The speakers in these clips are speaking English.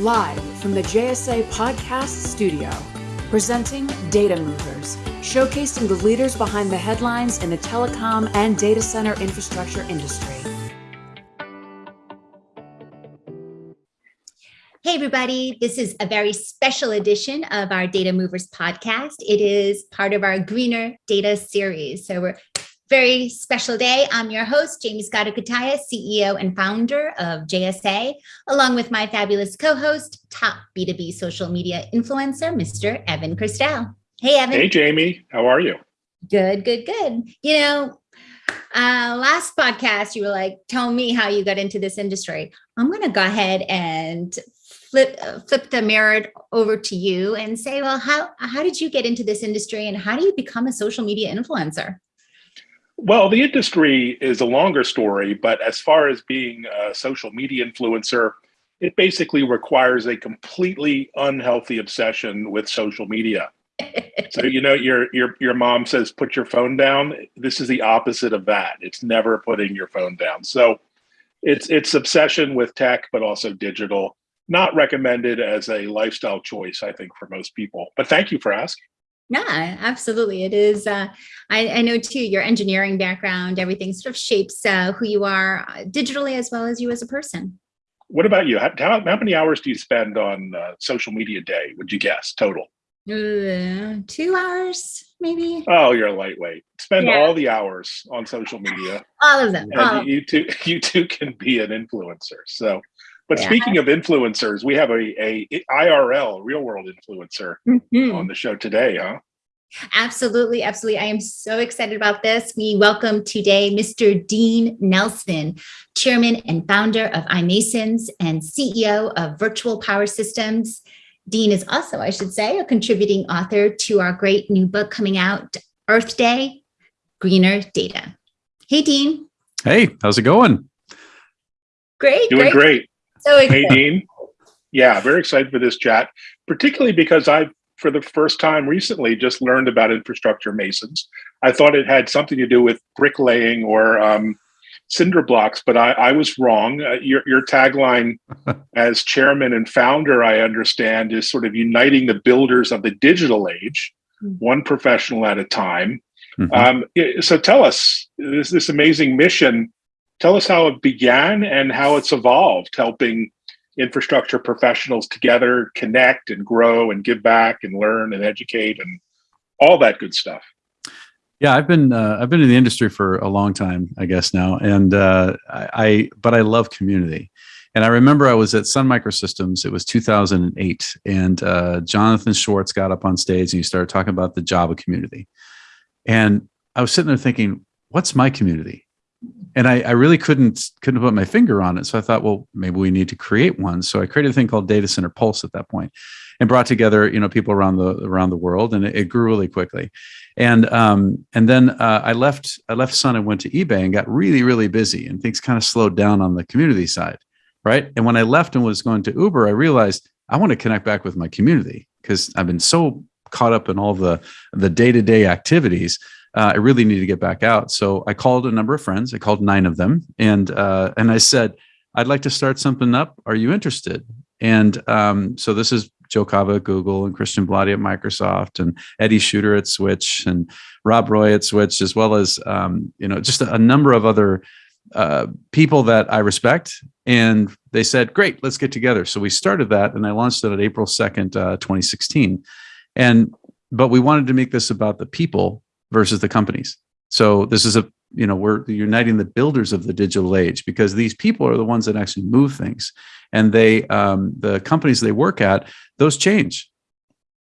live from the JSA Podcast Studio, presenting Data Movers, showcasing the leaders behind the headlines in the telecom and data center infrastructure industry. Hey, everybody. This is a very special edition of our Data Movers podcast. It is part of our Greener Data series. So we're very special day. I'm your host, Jamie Scotto Cutaia, CEO and founder of JSA, along with my fabulous co-host, top B2B social media influencer, Mr. Evan Kirstel. Hey, Evan. Hey, Jamie. How are you? Good, good, good. You know, uh, last podcast, you were like, tell me how you got into this industry. I'm going to go ahead and flip uh, flip the mirror over to you and say, well, how, how did you get into this industry and how do you become a social media influencer? Well, the industry is a longer story, but as far as being a social media influencer, it basically requires a completely unhealthy obsession with social media. so you know your your your mom says put your phone down. This is the opposite of that. It's never putting your phone down. So it's it's obsession with tech, but also digital. Not recommended as a lifestyle choice, I think, for most people. But thank you for asking. Yeah, absolutely. It is. Uh, I, I, know too, your engineering background, everything sort of shapes uh, who you are uh, digitally as well as you as a person. What about you? How, how, many hours do you spend on uh, social media day, would you guess, total? Uh, two hours, maybe. Oh, you're a lightweight. Spend yeah. all the hours on social media. All of them. And you, you, too, you two can be an influencer. So but yeah. speaking of influencers, we have a, a IRL, real world influencer mm -hmm. on the show today, huh? Absolutely, absolutely. I am so excited about this. We welcome today Mr. Dean Nelson, Chairman and founder of iMasons and CEO of Virtual Power Systems. Dean is also, I should say, a contributing author to our great new book coming out, Earth Day, Greener Data. Hey, Dean. Hey, how's it going? Great. Doing great. great. So excited. Hey, Dean. Yeah, very excited for this chat, particularly because I, for the first time recently, just learned about infrastructure masons. I thought it had something to do with bricklaying or um, cinder blocks, but I, I was wrong. Uh, your, your tagline as chairman and founder, I understand, is sort of uniting the builders of the digital age, mm -hmm. one professional at a time. Mm -hmm. um, so tell us this, this amazing mission Tell us how it began and how it's evolved, helping infrastructure professionals together connect and grow and give back and learn and educate and all that good stuff. Yeah, I've been uh, I've been in the industry for a long time, I guess now, and uh, I but I love community. And I remember I was at Sun Microsystems. It was 2008, and uh, Jonathan Schwartz got up on stage and he started talking about the Java community. And I was sitting there thinking, "What's my community? And I, I, really couldn't couldn't put my finger on it. So I thought, well, maybe we need to create one. So I created a thing called Data Center Pulse at that point, and brought together you know people around the around the world, and it, it grew really quickly. And um, and then uh, I left I left Sun and went to eBay and got really really busy, and things kind of slowed down on the community side, right? And when I left and was going to Uber, I realized I want to connect back with my community because I've been so caught up in all the the day to day activities uh, I really need to get back out. So I called a number of friends. I called nine of them, and uh, and I said, I'd like to start something up. Are you interested? And um, so this is Joe Kava at Google and Christian Belady at Microsoft and Eddie Schutter at Switch and Rob Roy at Switch, as well as um, you know just a, number of other uh, people that I respect. And they said, "Great, let's get together." So we started that, and I launched it on April second, uh, 2016. And but we wanted to make this about the people versus the companies. So this is a, you know, we're uniting the builders of the digital age because these people are the ones that actually move things and they, um, the companies they work at, those change.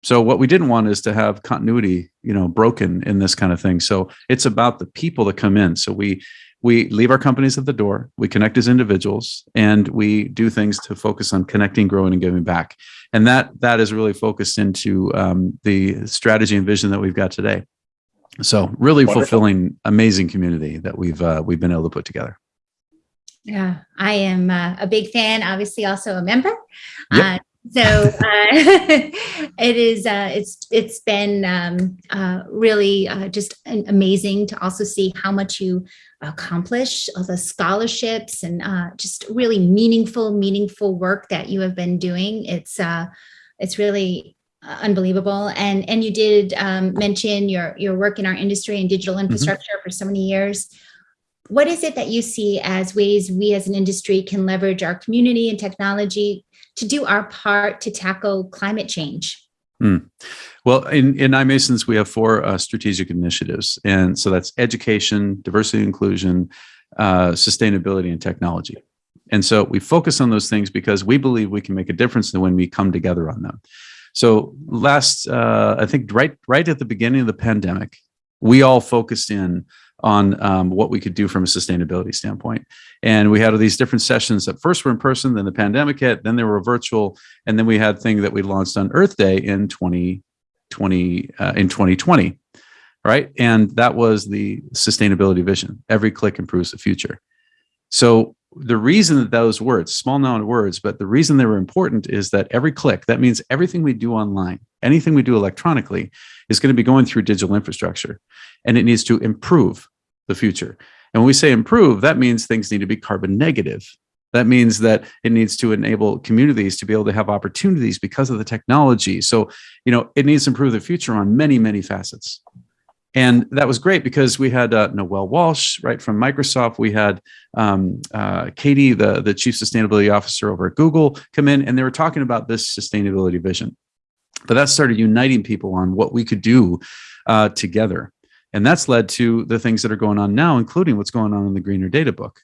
So what we didn't want is to have continuity, you know, broken in this kind of thing. So it's about the people that come in. So we, we leave our companies at the door, we connect as individuals, and we do things to focus on connecting, growing, and giving back. And that that is really focused into um, the strategy and vision that we've got today. So really Wonderful. fulfilling, amazing community that we've uh, we've been able to put together. Yeah, I am uh, a big fan. Obviously, also a member. Yep. Uh, so uh, it is. Uh, it's it's been um, uh, really uh, just amazing to also see how much you accomplish, all the scholarships and uh, just really meaningful, meaningful work that you have been doing. It's uh, it's really uh, unbelievable. And and you did um, mention your your work in our industry and digital Mm-hmm. infrastructure mm -hmm. for so many years. What is it that you see as ways we as an industry can leverage our community and technology to do our part to tackle climate change? Mm. Well, in, in iMasons, we have four uh, strategic initiatives. And so that's education, diversity, inclusion, uh, sustainability, and technology. And so we focus on those things because we believe we can make a difference when we come together on them. So last, uh, I think right, right at the beginning of the pandemic, we all focused in on um, what we could do from a sustainability standpoint. And we had all these different sessions that first were in person, then the pandemic hit, then they were virtual, and then we had thing that we launched on Earth Day in 2020, uh, in 2020, right? And that was the sustainability vision. Every click improves the future. So the reason that those words, small of words, but the reason they were important is that every click, that means everything we do online, anything we do electronically is going to be going through digital infrastructure and it needs to improve the future. And when we say improve, that means things need to be carbon negative. That means that it needs to enable communities to be able to have opportunities because of the technology. So, you know, it needs to improve the future on many, many facets. And that was great because we had uh, Noelle Walsh, right, from Microsoft. We had um, uh, Katie, the, the chief sustainability officer over at Google, come in and they were talking about this sustainability vision. But that started uniting people on what we could do uh, together. And that's led to the things that are going on now, including what's going on in the Greener Data Book,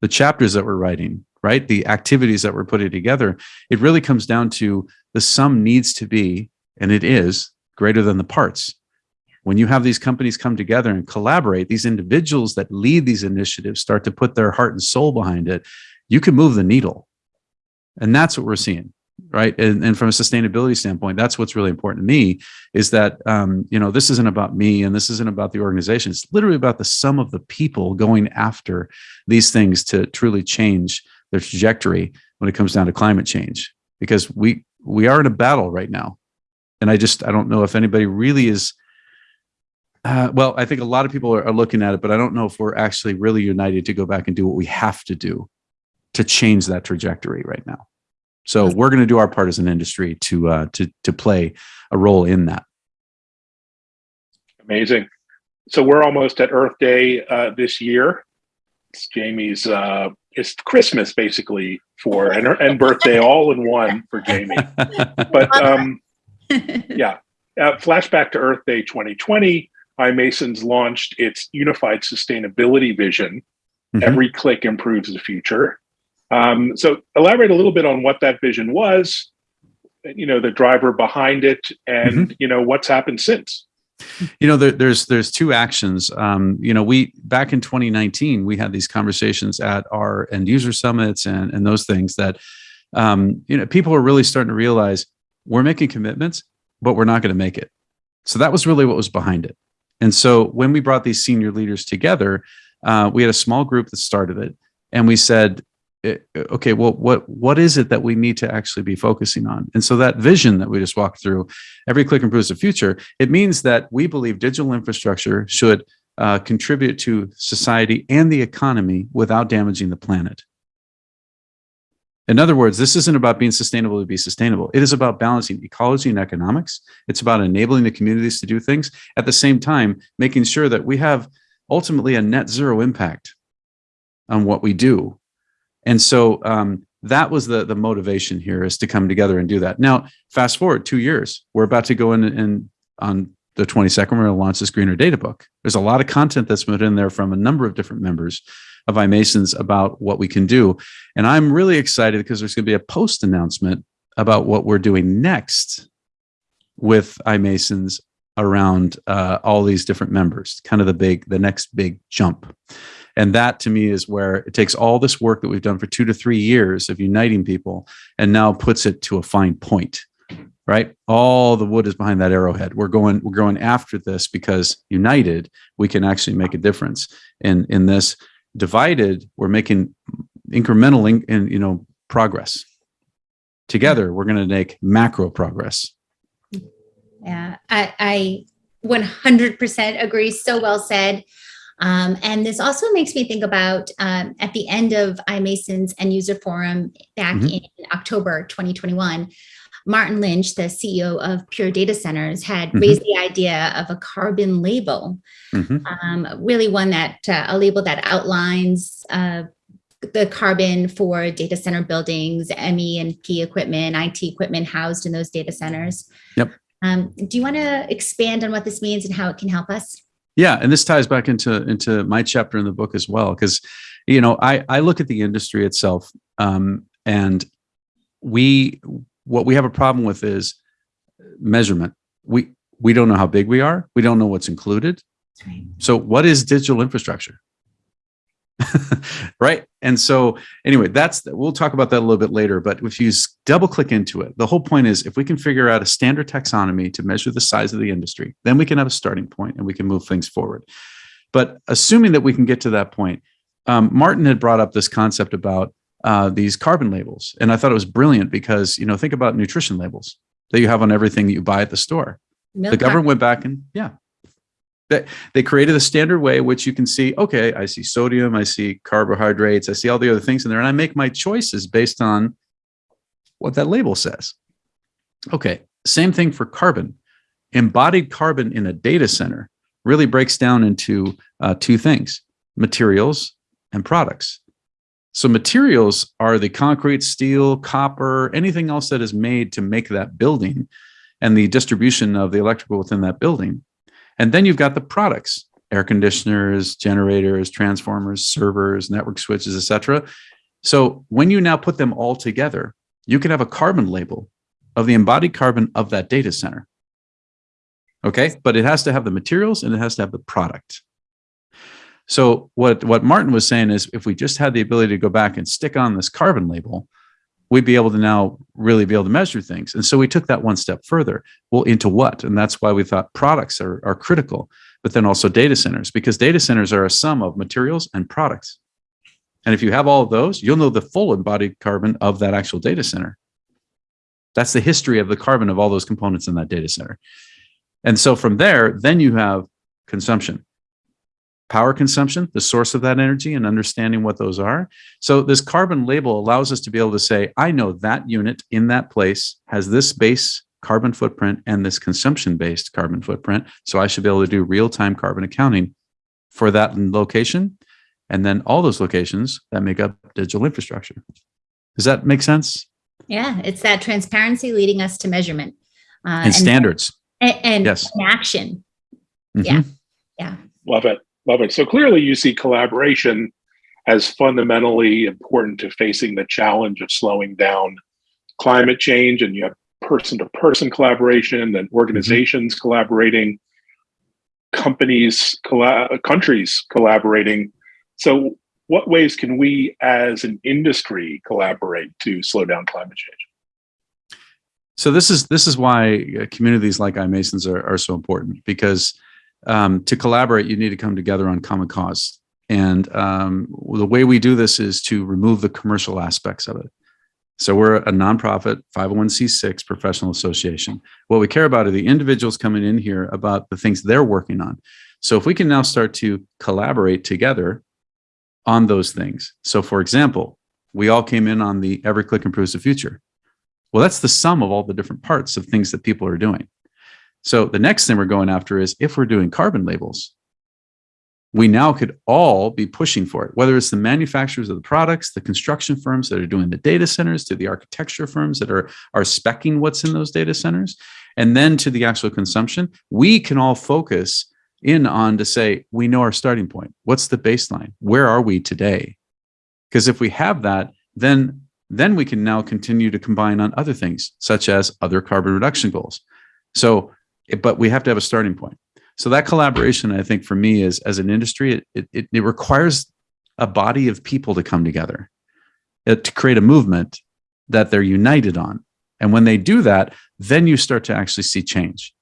the chapters that we're writing, right? The activities that we're putting together. It really comes down to the sum needs to be, and it is, greater than the parts. When you have these companies come together and collaborate, these individuals that lead these initiatives start to put their heart and soul behind it, you can move the needle. And that's what we're seeing right? And, and from a sustainability standpoint that's what's really important to me is that um, you know this isn't about me and this isn't about the organization. It's literally about the sum of the people going after these things to truly change their trajectory when it comes down to climate change. Because we we are in a battle right now. And i just i don't know if anybody really is uh, well i think a lot of people are, are looking at it but i don't know if we're actually really united to go back and do what we have to do to change that trajectory right now so we're going to do our part as an industry to uh, to to play a role in that. Amazing. So we're almost at Earth Day uh, this year. It's Jamie's. Uh, it's Christmas basically for and and birthday all in one for Jamie. But um, yeah, uh, flashback to Earth Day 2020. iMasons launched its unified sustainability vision. Mm -hmm. Every click improves the future. Um, so elaborate a little bit on what that vision was, you know, the driver behind it and, mm -hmm. you know, what's happened since. You know, there, there's there's two actions. Um, you know, we back in 2019, we had these conversations at our end user summits and, and those things that, um, you know, people are really starting to realize we're making commitments, but we're not going to make it. So that was really what was behind it. And so when we brought these senior leaders together, uh, we had a small group that started it. And we said, okay, well, what what is it that we need to actually be focusing on? And so that vision that we just walked through, every click improves the future. It means that we believe digital infrastructure should uh, contribute to society and the economy without damaging the planet. In other words, this isn't about being sustainable to be sustainable. It is about balancing ecology and economics. It's about enabling the communities to do things at the same time, making sure that we have ultimately a net zero impact on what we do and so um, that was the, the motivation here is to come together and do that. Now, fast forward two years, we're about to go in and on the 22nd, we're going to launch this Greener Data Book. There's a lot of content that's put in there from a number of different members of iMasons about what we can do. And I'm really excited because there's going to be a post announcement about what we're doing next with iMasons around uh, all these different members, kind of the big, the next big jump. And that to me is where it takes all this work that we've done for two to three years of uniting people and now puts it to a fine point, right? All the wood is behind that arrowhead. We're going, we're going after this because united, we can actually make a difference. in in this divided, we're making incremental in, in you know, progress. Together, we're going to make macro progress. Yeah, I, I 100% agree. So well said. Um, and this also makes me think about um, at the end of iMason's end user forum back mm-hmm. in October 2021, Martin Lynch, the CEO of Pure Data Centers, had mm-hmm. raised the idea of a carbon label, mm-hmm. um, really one that uh, a label that outlines uh, the carbon for data center buildings, ME and P equipment, IT equipment housed in those data centers. Yep. Um, do you want to expand on what this means and how it can help us? Yeah, and this ties back into into my chapter in the book as well, because you know I I look at the industry itself, um, and we what we have a problem with is measurement. We we don't know how big we are. We don't know what's included. So what is digital infrastructure? right. And so anyway, that's we'll talk about that a little bit later. But if you double click into it, the whole point is if we can figure out a standard taxonomy to measure the size of the industry, then we can have a starting point and we can move things forward. But assuming that we can get to that point, um, Martin had brought up this concept about uh, these carbon labels, and I thought it was brilliant because you know think about nutrition labels that you have on everything that you buy at the store. Milk the government went back and yeah, they, they created a standard way which you can see okay i see sodium i see carbohydrates i see all the other things in there and i make my choices based on what that label says. Okay same thing for carbon. Embodied carbon in a data center really breaks down into uh, two things materials and products so materials are the concrete steel copper anything else that is made to make that building and the distribution of the electrical within that building and then you've got the products, air conditioners, generators, transformers, servers, network switches, etc. So when you now put them all together, you can have a carbon label of the embodied carbon of that data center. Okay, but it has to have the materials and it has to have the product. So what, what Martin was saying is if we just had the ability to go back and stick on this carbon label, we'd be able to now really be able to measure things. And so we took that one step further. Well, into what? And that's why we thought products are, are critical, but then also data centers, because data centers are a sum of materials and products. And if you have all of those, you'll know the full embodied carbon of that actual data center. That's the history of the carbon of all those components in that data center. And so from there, then you have consumption power consumption, the source of that energy, and understanding what those are. So this carbon label allows us to be able to say, I know that unit in that place has this base carbon footprint and this consumption-based carbon footprint. So I should be able to do real-time carbon accounting for that location. And then all those locations that make up digital infrastructure. Does that make sense? Yeah, it's that transparency leading us to measurement. Uh, and, and, standards. And, and, yes. and action. Mm -hmm. Yeah. Yeah. Love it. Love it. So clearly, you see collaboration as fundamentally important to facing the challenge of slowing down climate change. And you have person to person collaboration and organizations mm-hmm. collaborating, companies, colla- countries collaborating. So, what ways can we as an industry collaborate to slow down climate change? So this is this is why communities like iMasons are, are so important because um, to collaborate, you need to come together on common cause. And um, the way we do this is to remove the commercial aspects of it. So we're a nonprofit 501c6 professional association. What we care about are the individuals coming in here about the things they're working on. So if we can now start to collaborate together on those things. So for example, we all came in on the every click improves the future. Well, that's the sum of all the different parts of things that people are doing. So the next thing we're going after is if we're doing carbon labels, we now could all be pushing for it, whether it's the manufacturers of the products, the construction firms that are doing the data centers, to the architecture firms that are, are specing what's in those data centers, and then to the actual consumption, we can all focus in on to say, we know our starting point. What's the baseline? Where are we today? Because if we have that, then, then we can now continue to combine on other things, such as other carbon reduction goals. So but we have to have a starting point. So that collaboration, I think, for me, is as an industry, it it, it requires a body of people to come together uh, to create a movement that they're united on. And when they do that, then you start to actually see change.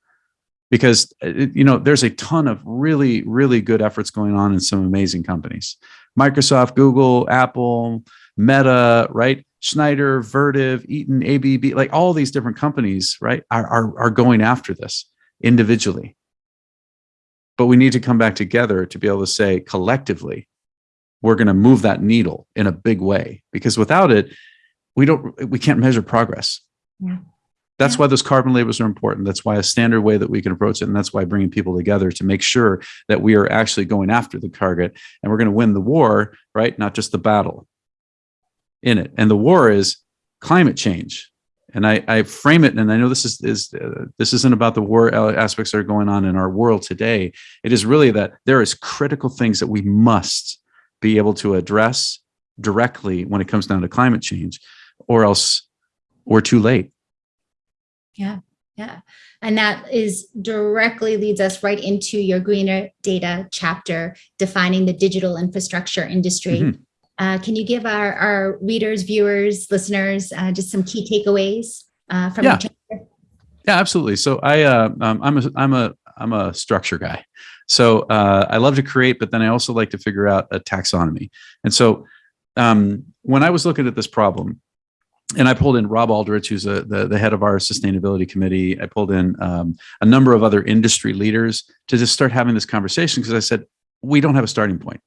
Because uh, you know, there's a ton of really, really good efforts going on in some amazing companies. Microsoft, Google, Apple, Meta, right? Schneider, Vertiv, Eaton, ABB, like all these different companies, right, are, are, are going after this individually. but we need to come back together to be able to say collectively, we're going to move that needle in a big way because without it, we don't, we can't measure progress. Yeah. That's Yeah. why those carbon labels are important. That's why a standard way that we can approach it. And that's why bringing people together to make sure that we are actually going after the target and we're going to win the war, right? Not just the battle in it. And the war is climate change. And I, I frame it, and I know this is, is uh, this isn't about the war aspects that are going on in our world today. It is really that there is critical things that we must be able to address directly when it comes down to climate change, or else we're too late. Yeah. Yeah, and that is directly leads us right into your greener data chapter, defining the digital infrastructure industry. Mhm. Uh, can you give our, our readers, viewers, listeners, uh, just some key takeaways uh, from Yeah. Yeah, absolutely. So I, uh, um, I'm a, I'm a, I'm a structure guy. So uh, I love to create, but then I also like to figure out a taxonomy. And so um, when I was looking at this problem, and I pulled in Rob Aldrich, who's a, the, the head of our sustainability committee. I pulled in um, a number of other industry leaders to just start having this conversation because I said, we don't have a starting point.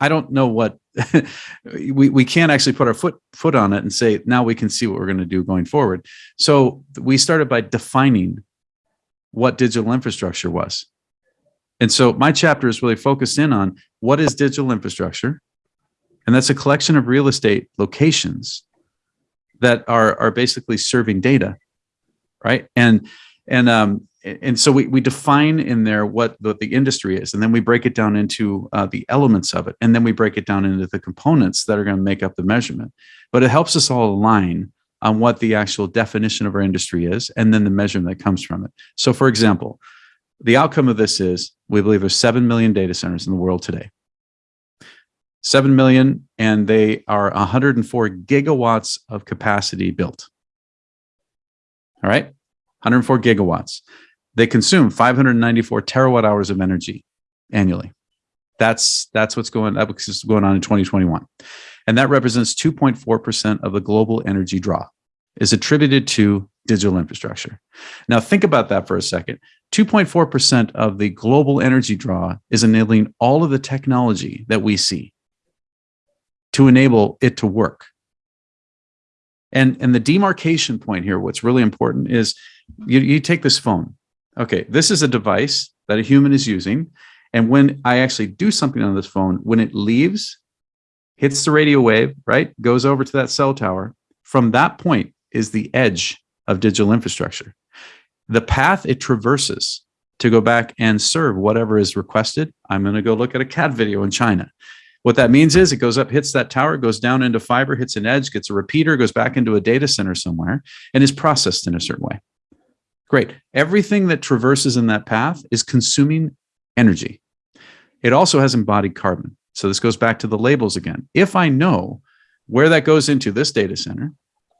I don't know what we, we can't actually put our foot foot on it and say, now we can see what we're going to do going forward. So we started by defining what digital infrastructure was. And so my chapter is really focused in on what is digital infrastructure? And that's a collection of real estate locations that are, are basically serving data, right? And, and, um, and so we, we define in there what the, the industry is, and then we break it down into uh, the elements of it, and then we break it down into the components that are going to make up the measurement. But it helps us all align on what the actual definition of our industry is, and then the measurement that comes from it. So, for example, the outcome of this is we believe there's 7 million data centers in the world today. 7 million, and they are 104 gigawatts of capacity built. All right, 104 gigawatts. They consume 594 terawatt hours of energy annually. That's that's what's going that's going on in 2021, and that represents 2.4 percent of the global energy draw is attributed to digital infrastructure. Now think about that for a second. 2.4 percent of the global energy draw is enabling all of the technology that we see to enable it to work. And and the demarcation point here, what's really important is you, you take this phone. Okay, this is a device that a human is using. And when I actually do something on this phone, when it leaves, hits the radio wave, right, goes over to that cell tower, from that point is the edge of digital infrastructure. The path it traverses to go back and serve whatever is requested. I'm going to go look at a cat video in China. What that means is it goes up, hits that tower, goes down into fiber, hits an edge, gets a repeater, goes back into a data center somewhere, and is processed in a certain way. Great. Everything that traverses in that path is consuming energy. It also has embodied carbon. So this goes back to the labels again. If I know where that goes into this data center,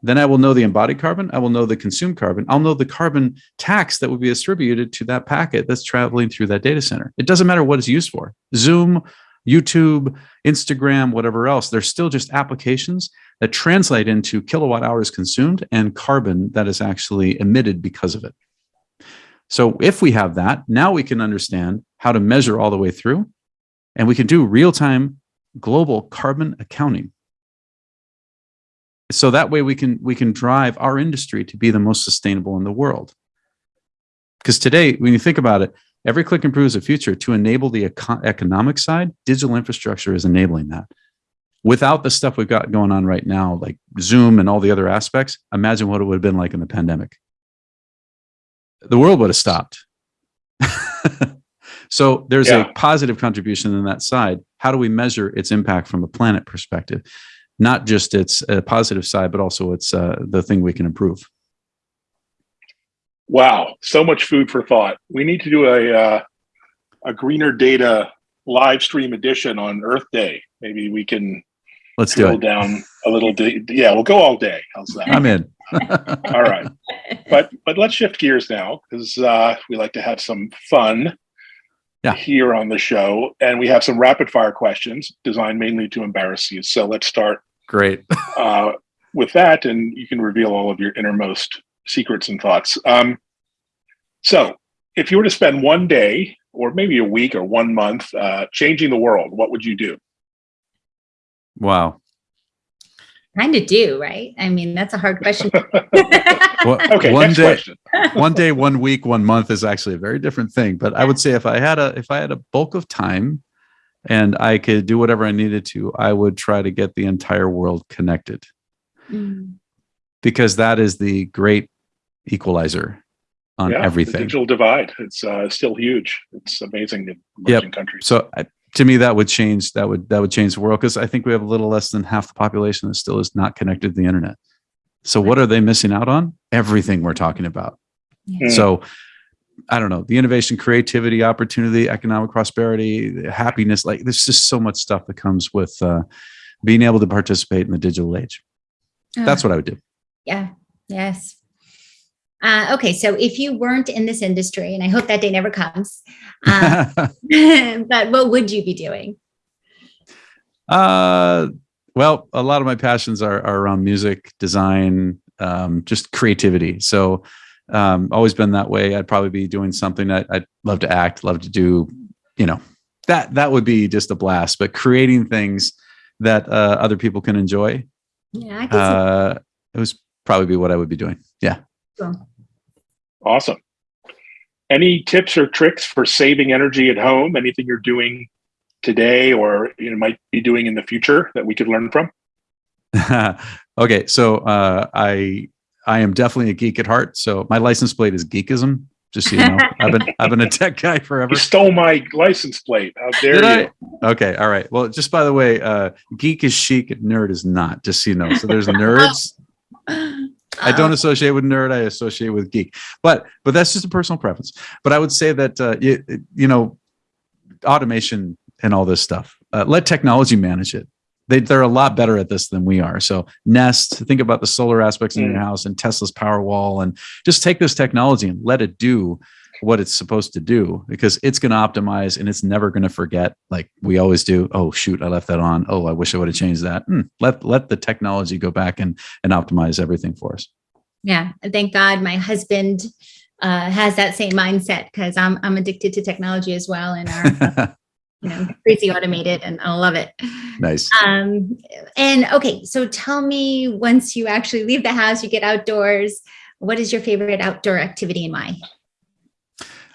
then I will know the embodied carbon. I will know the consumed carbon. I'll know the carbon tax that would be distributed to that packet that's traveling through that data center. It doesn't matter what it's used for. Zoom, YouTube, Instagram, whatever else, they're still just applications that translate into kilowatt hours consumed and carbon that is actually emitted because of it. So if we have that, now we can understand how to measure all the way through and we can do real-time global carbon accounting. So that way we can we can drive our industry to be the most sustainable in the world. Because today, when you think about it, every click improves the future to enable the eco economic side, digital infrastructure is enabling that. Without the stuff we've got going on right now, like Zoom and all the other aspects, imagine what it would have been like in the pandemic. The world would have stopped. so there's Yeah. a positive contribution in that side. How do we measure its impact from a planet perspective? Not just its uh, positive side, but also its uh, the thing we can improve. Wow, so much food for thought. We need to do a uh, a greener data live stream edition on Earth Day. Maybe we can Let's do it. down a little. Day. Yeah, we'll go all day. How's that? I'm in. all right, but but let's shift gears now because uh, we like to have some fun. Yeah. Here on the show, and we have some rapid fire questions designed mainly to embarrass you. So let's start Great. uh, with that, and you can reveal all of your innermost secrets and thoughts. Um, so, if you were to spend one day or maybe a week or one month, uh, changing the world, what would you do? Wow. Kind of do, right? I mean, that's a hard question. Well, Okay, one next day, question. one day, one week, one month is actually a very different thing. But I would say if I had a if I had a bulk of time and I could do whatever I needed to, I would try to get the entire world connected Mm. because that is the great equalizer on Yeah, The everything. digital divide, it's uh, still huge. It's amazing in emerging countries. So I, to me, that would change. That would that would change the world because I think we have a little less than half the population that still is not connected to the internet. So what are they missing out on? Everything we're talking about. So I don't know the innovation, creativity, opportunity, economic prosperity, happiness. Like there's just so much stuff that comes with uh, being able to participate in the digital age. That's what I would do. Yeah. Yes. Uh, okay. So if you weren't in this industry, and I hope that day never comes, uh, but what would you be doing? Uh, well, a lot of my passions are, are around music, design, um, just creativity. So, um, always been that way. I'd probably be doing something that I'd love to act, love to do, you know, that, that would be just a blast, but creating things that, uh, other people can enjoy, Yeah. I can uh, it was probably be what I would be doing. Yeah. Cool. Awesome. Any tips or tricks for saving energy at home? Anything you're doing today or you know might be doing in the future that we could learn from? okay. So, uh, I, I am definitely a geek at heart. So my license plate is geekism. Just so you know, I've been, I've been a tech guy forever. You stole my license plate. How dare Did you? I? Okay, all right. Well, just by the way, uh, geek is chic, nerd is not. Just so you know. So there's nerds. I don't associate with nerd. I associate with geek. But but that's just a personal preference. But I would say that uh, you, you know, automation and all this stuff. Uh, let technology manage it. They they're a lot better at this than we are. So Nest, think about the solar aspects in your Mm. house and Tesla's Powerwall, and just take this technology and let it do what it's supposed to do because it's going to optimize and it's never going to forget like we always do oh shoot i left that on oh i wish i would have changed that Hmm, let let the technology go back and and optimize everything for us Yeah. Thank God my husband uh, has that same mindset because I'm, I'm addicted to technology as well and are, you know, crazy automated and I love it. nice Um, and okay, so tell me once you actually leave the house, you get outdoors, what is your favorite outdoor activity and why?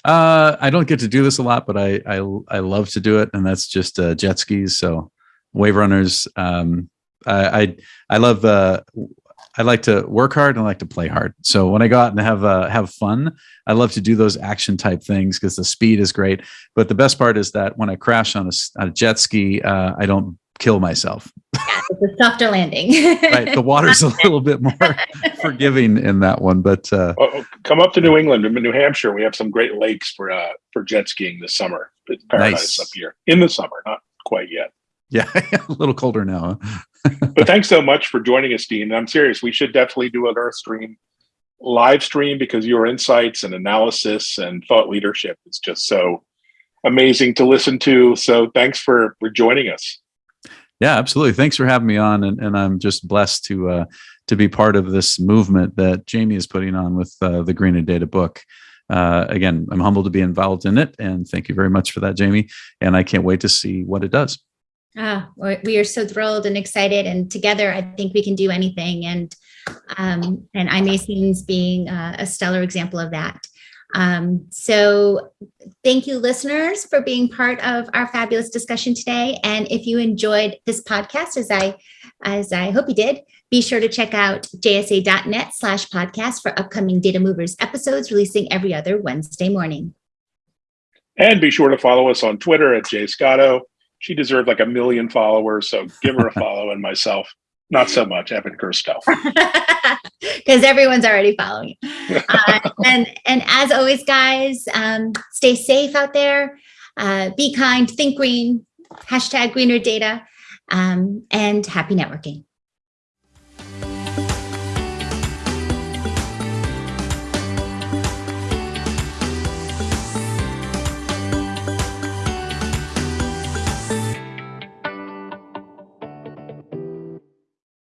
Uh i don't get to do this a lot but i i, I love to do it and that's just uh, jet skis so wave runners um i i, I love uh I like to work hard and I like to play hard. So when I go out and have uh, have fun, I love to do those action type things because the speed is great. But the best part is that when I crash on a, on a jet ski, uh, I don't kill myself. It's a softer landing. Right, the water's a little bit more forgiving in that one. But uh, Oh, oh, come up to New England, in New Hampshire. We have some great lakes for uh, for jet skiing this summer. It's paradise Nice. up here in the summer, not quite yet. yeah, a little colder now. huh? But thanks so much for joining us, Dean. I'm serious. We should definitely do an Earth stream live stream because your insights and analysis and thought leadership is just so amazing to listen to. So thanks for for joining us. Yeah, absolutely. Thanks for having me on, and, and I'm just blessed to uh, to be part of this movement that Jamie is putting on with uh, the Greener Data book. Uh, again, I'm humbled to be involved in it, and thank you very much for that, Jamie. And I can't wait to see what it does. Ah, we are so thrilled and excited, and together, I think we can do anything. And um, and iMasons being uh, a stellar example of that. Um, so, thank you, listeners, for being part of our fabulous discussion today. And if you enjoyed this podcast, as I as I hope you did, be sure to check out jsa.net slash podcast for upcoming Data Movers episodes releasing every other Wednesday morning. And be sure to follow us on Twitter at Jay Scotto. She deserved like a million followers, so give her a follow. And myself, not so much, Evan Kirstel. because everyone's already following. Uh, and and as always, guys, um, stay safe out there. Uh, be kind. Think green. Hashtag greener data. Um, and happy networking.